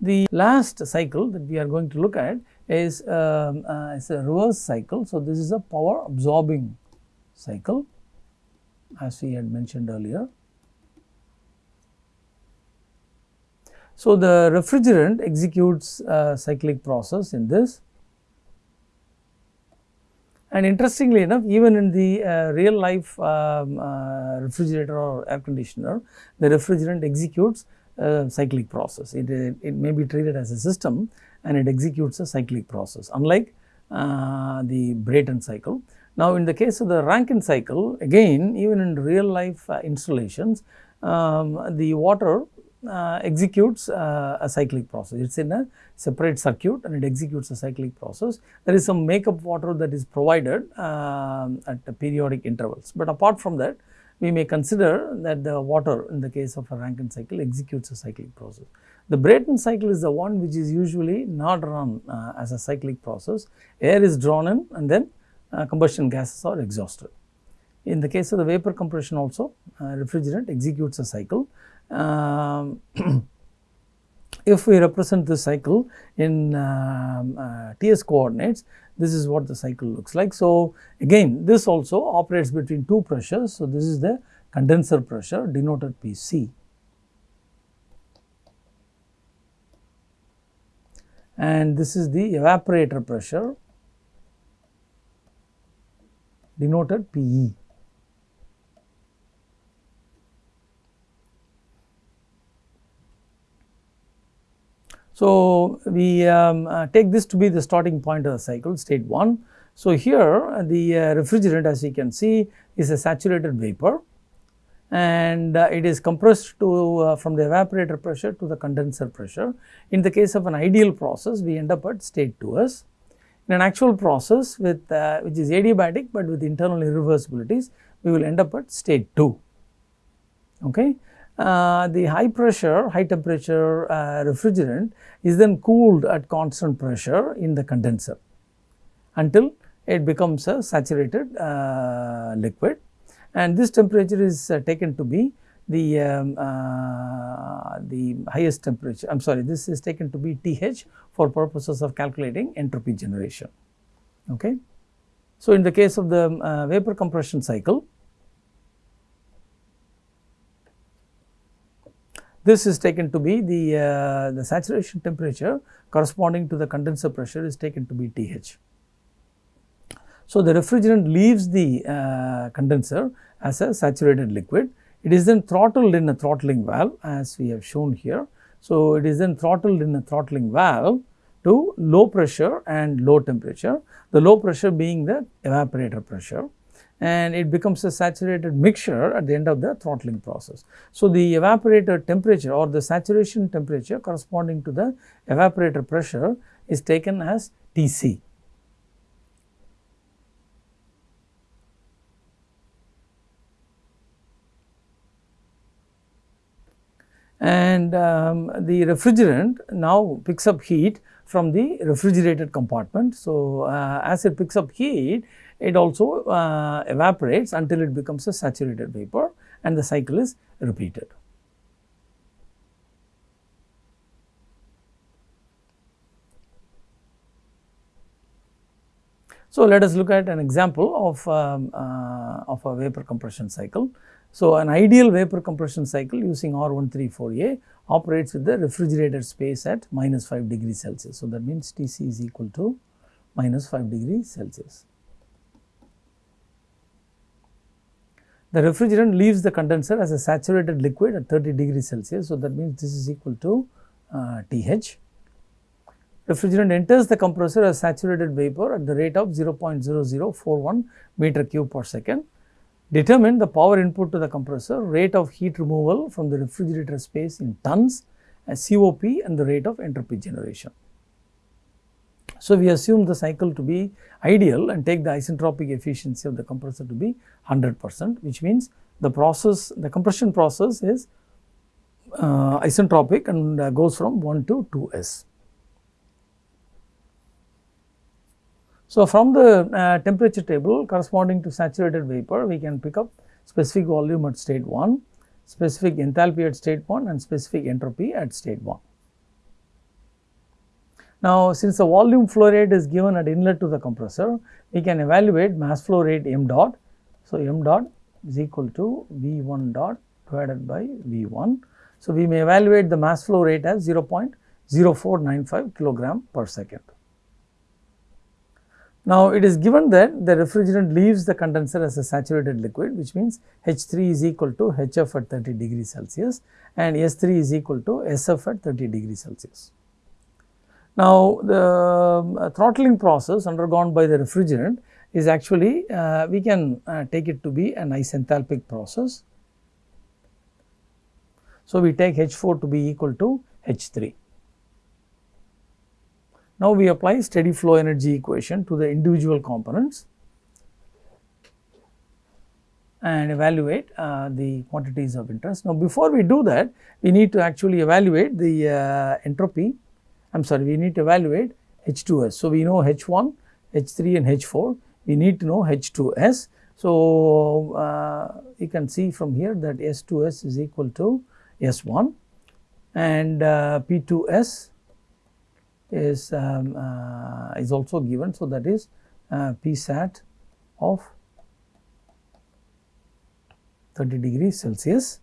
The last cycle that we are going to look at is, um, uh, a reverse cycle. So, this is a power absorbing cycle as we had mentioned earlier. So, the refrigerant executes a cyclic process in this and interestingly enough even in the uh, real life um, uh, refrigerator or air conditioner the refrigerant executes cyclic process. It, it, it, may be treated as a system and it executes a cyclic process unlike uh, the Brayton cycle. Now, in the case of the Rankine cycle again even in real life uh, installations um, the water uh, executes uh, a cyclic process. It is in a separate circuit and it executes a cyclic process. There is some makeup water that is provided uh, at periodic intervals, but apart from that we may consider that the water in the case of a Rankine cycle executes a cyclic process. The Brayton cycle is the one which is usually not run uh, as a cyclic process. Air is drawn in and then uh, combustion gases are exhausted. In the case of the vapor compression also uh, refrigerant executes a cycle. Um, if we represent the cycle in um, uh, TS coordinates, this is what the cycle looks like. So, again this also operates between two pressures. So, this is the condenser pressure denoted Pc and this is the evaporator pressure denoted Pe. So, we um, uh, take this to be the starting point of the cycle state 1. So, here the uh, refrigerant as you can see is a saturated vapor and uh, it is compressed to uh, from the evaporator pressure to the condenser pressure. In the case of an ideal process we end up at state 2s. In an actual process with uh, which is adiabatic but with internal irreversibilities we will end up at state 2. Okay. Uh, the high pressure, high temperature uh, refrigerant is then cooled at constant pressure in the condenser until it becomes a saturated uh, liquid and this temperature is uh, taken to be the um, uh, the highest temperature I am sorry this is taken to be TH for purposes of calculating entropy generation. Okay. So, in the case of the vapor compression cycle This is taken to be the, uh, the saturation temperature corresponding to the condenser pressure is taken to be TH. So, the refrigerant leaves the uh, condenser as a saturated liquid. It is then throttled in a throttling valve as we have shown here. So, it is then throttled in a throttling valve to low pressure and low temperature, the low pressure being the evaporator pressure and it becomes a saturated mixture at the end of the throttling process. So, the evaporator temperature or the saturation temperature corresponding to the evaporator pressure is taken as Tc. And um, the refrigerant now picks up heat from the refrigerated compartment. So, uh, as it picks up heat, it also uh, evaporates until it becomes a saturated vapor and the cycle is repeated. So, let us look at an example of, um, uh, of a vapor compression cycle. So, an ideal vapor compression cycle using R134A operates with the refrigerated space at minus 5 degrees Celsius. So, that means Tc is equal to minus 5 degrees Celsius. The refrigerant leaves the condenser as a saturated liquid at 30 degrees Celsius. So, that means this is equal to uh, TH. Refrigerant enters the compressor as saturated vapor at the rate of 0.0041 meter cube per second. Determine the power input to the compressor, rate of heat removal from the refrigerator space in tons, as COP and the rate of entropy generation. So, we assume the cycle to be ideal and take the isentropic efficiency of the compressor to be 100 percent which means the process the compression process is uh, isentropic and uh, goes from 1 to 2 s. So, from the uh, temperature table corresponding to saturated vapor we can pick up specific volume at state 1, specific enthalpy at state 1 and specific entropy at state 1. Now, since the volume flow rate is given at inlet to the compressor, we can evaluate mass flow rate m dot. So, m dot is equal to V 1 dot divided by V 1. So, we may evaluate the mass flow rate as 0.0495 kilogram per second. Now, it is given that the refrigerant leaves the condenser as a saturated liquid which means H 3 is equal to H f at 30 degrees Celsius and S 3 is equal to S f at 30 degrees Celsius. Now, the uh, throttling process undergone by the refrigerant is actually uh, we can uh, take it to be an isenthalpic process. So, we take H 4 to be equal to H 3. Now, we apply steady flow energy equation to the individual components and evaluate uh, the quantities of interest. Now, before we do that, we need to actually evaluate the uh, entropy, I am sorry, we need to evaluate H2S. So, we know H1, H3 and H4, we need to know H2S. So, uh, you can see from here that S2S is equal to S1 and uh, P2S is um, uh, is also given. So, that is uh, P sat of 30 degrees Celsius.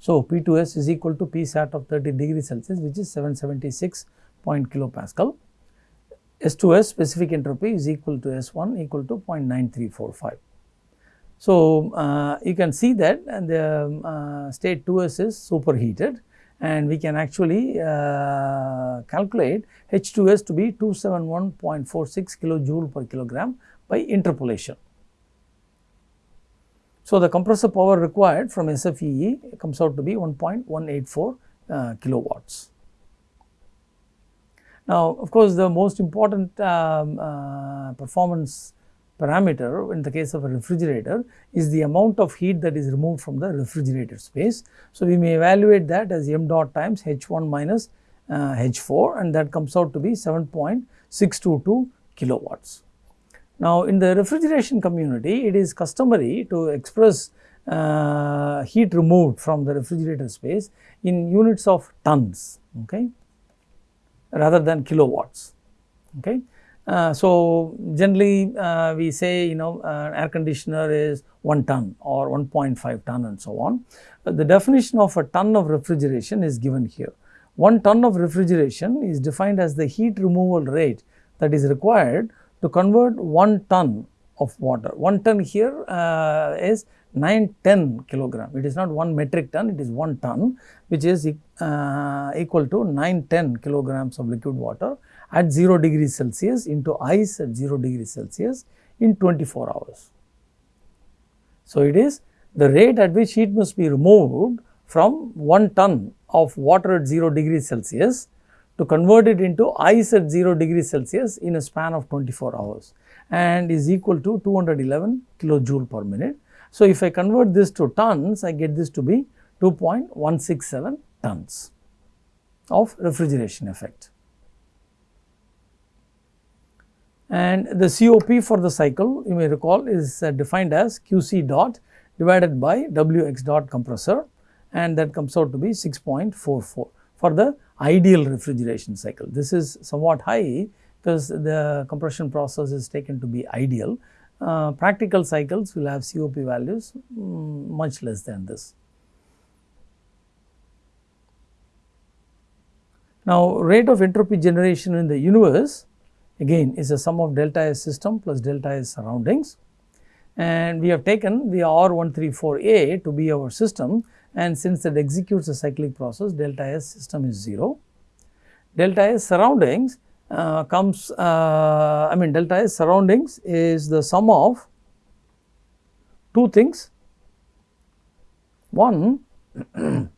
So, P2S is equal to P sat of 30 degrees Celsius which is 776 point kilopascal. S2S specific entropy is equal to S1 equal to 0.9345. So, uh, you can see that the um, uh, state 2S is superheated and we can actually uh, calculate H2S to be 271.46 kilojoule per kilogram by interpolation. So, the compressor power required from SFEE comes out to be 1.184 uh, kilowatts. Now, of course, the most important um, uh, performance parameter in the case of a refrigerator is the amount of heat that is removed from the refrigerator space. So, we may evaluate that as m dot times H1 minus uh, H4 and that comes out to be 7.622 kilowatts. Now, in the refrigeration community, it is customary to express uh, heat removed from the refrigerator space in units of tons, okay, rather than kilowatts. Okay. Uh, so, generally uh, we say you know uh, air conditioner is 1 ton or 1.5 ton and so on. the definition of a ton of refrigeration is given here. 1 ton of refrigeration is defined as the heat removal rate that is required to convert 1 ton of water. 1 ton here uh, is 910 kilogram. It is not 1 metric ton, it is 1 ton which is uh, equal to 910 kilograms of liquid water at 0 degrees Celsius into ice at 0 degrees Celsius in 24 hours. So, it is the rate at which heat must be removed from 1 ton of water at 0 degrees Celsius to convert it into ice at 0 degrees Celsius in a span of 24 hours and is equal to 211 kilojoule per minute. So, if I convert this to tons, I get this to be 2.167 tons of refrigeration effect. and the COP for the cycle you may recall is uh, defined as QC dot divided by Wx dot compressor and that comes out to be 6.44 for the ideal refrigeration cycle. This is somewhat high because the compression process is taken to be ideal. Uh, practical cycles will have COP values um, much less than this. Now, rate of entropy generation in the universe again is a sum of delta S system plus delta S surroundings and we have taken the R134A to be our system and since it executes a cyclic process delta S system is 0. Delta S surroundings uh, comes uh, I mean delta S surroundings is the sum of two things. One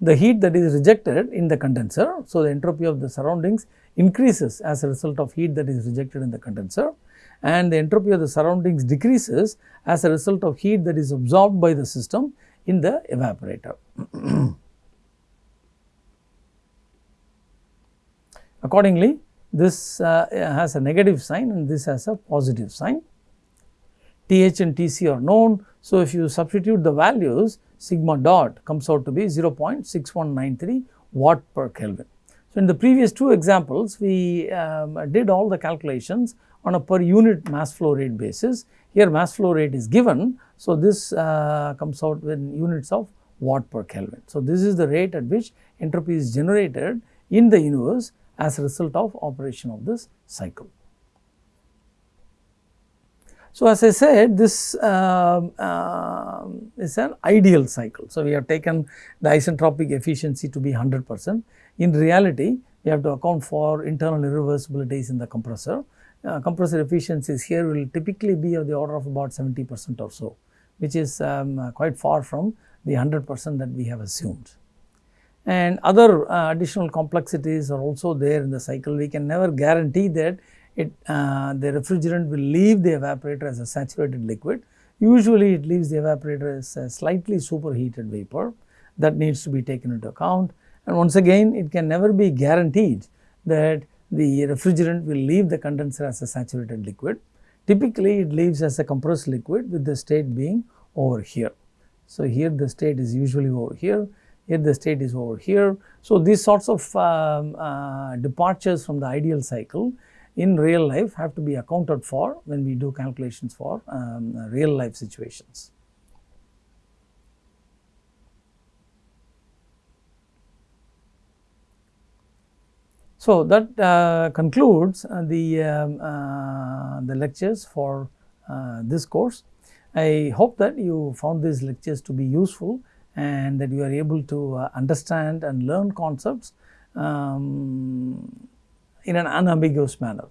the heat that is rejected in the condenser. So, the entropy of the surroundings increases as a result of heat that is rejected in the condenser and the entropy of the surroundings decreases as a result of heat that is absorbed by the system in the evaporator. Accordingly, this uh, has a negative sign and this has a positive sign. TH and TC are known. So, if you substitute the values sigma dot comes out to be 0.6193 watt per Kelvin. So, in the previous two examples we um, did all the calculations on a per unit mass flow rate basis. Here mass flow rate is given. So, this uh, comes out in units of watt per Kelvin. So, this is the rate at which entropy is generated in the universe as a result of operation of this cycle. So, as I said this uh, uh, is an ideal cycle. So, we have taken the isentropic efficiency to be 100 percent. In reality, we have to account for internal irreversibilities in the compressor. Uh, compressor efficiencies here will typically be of the order of about 70 percent or so, which is um, quite far from the 100 percent that we have assumed. And other uh, additional complexities are also there in the cycle. We can never guarantee that it uh, the refrigerant will leave the evaporator as a saturated liquid. Usually it leaves the evaporator as a slightly superheated vapor that needs to be taken into account. And once again it can never be guaranteed that the refrigerant will leave the condenser as a saturated liquid. Typically it leaves as a compressed liquid with the state being over here. So, here the state is usually over here, here the state is over here. So, these sorts of um, uh, departures from the ideal cycle in real life have to be accounted for when we do calculations for um, real life situations. So, that uh, concludes uh, the, um, uh, the lectures for uh, this course. I hope that you found these lectures to be useful and that you are able to uh, understand and learn concepts um, in an unambiguous manner.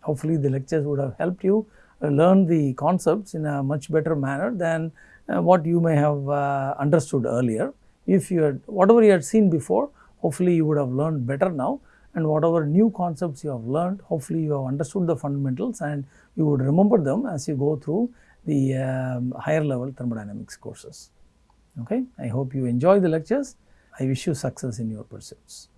Hopefully, the lectures would have helped you learn the concepts in a much better manner than uh, what you may have uh, understood earlier. If you had whatever you had seen before, hopefully you would have learned better now and whatever new concepts you have learned, hopefully you have understood the fundamentals and you would remember them as you go through the um, higher level thermodynamics courses. Okay. I hope you enjoy the lectures. I wish you success in your pursuits.